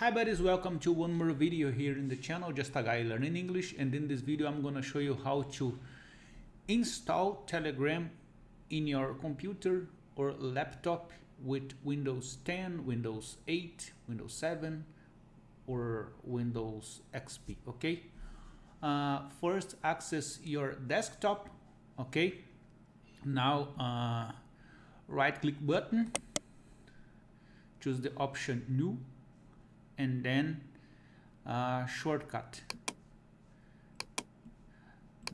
Hi buddies, welcome to one more video here in the channel, just a guy learning English and in this video I'm gonna show you how to install Telegram in your computer or laptop with Windows 10, Windows 8, Windows 7 or Windows XP, okay? Uh, first access your desktop, okay? Now uh, right click button, choose the option new and then uh, shortcut.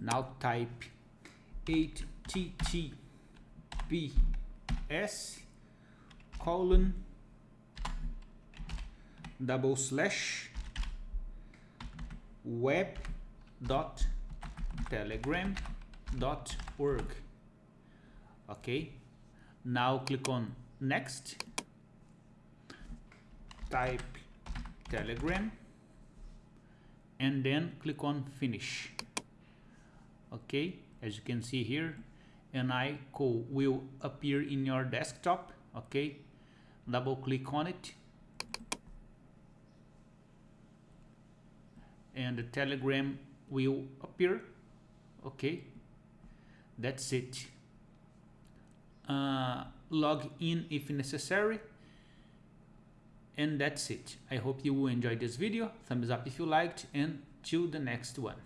Now type https colon double slash web dot telegram dot org. Okay now click on next. Type telegram. And then click on finish. Okay as you can see here an icon will appear in your desktop. Okay double click on it. And the telegram will appear. Okay that's it. Uh, log in if necessary and that's it. I hope you enjoyed this video. Thumbs up if you liked and till the next one.